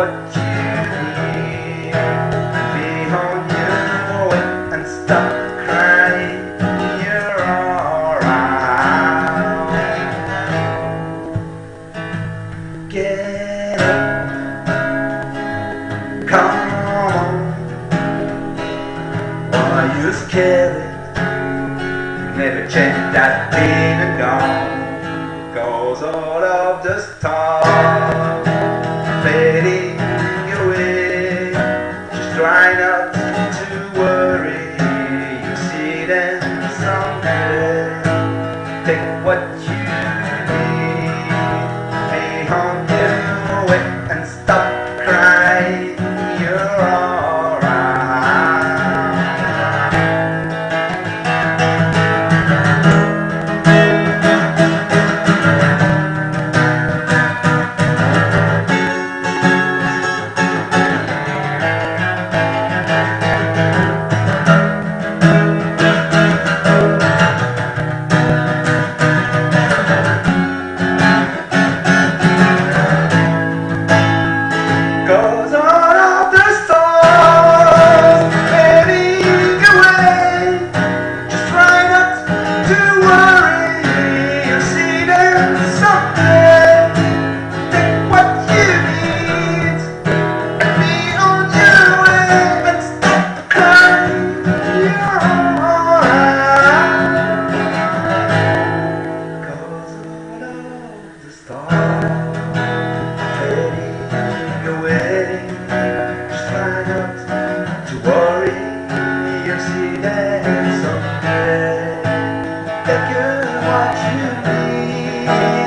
what you need. Be on your way and stop crying. You're alright. Get up. Come on. Are you scared? Never change that and gone. Cause all of the stars fading emptiness that earth That what you need.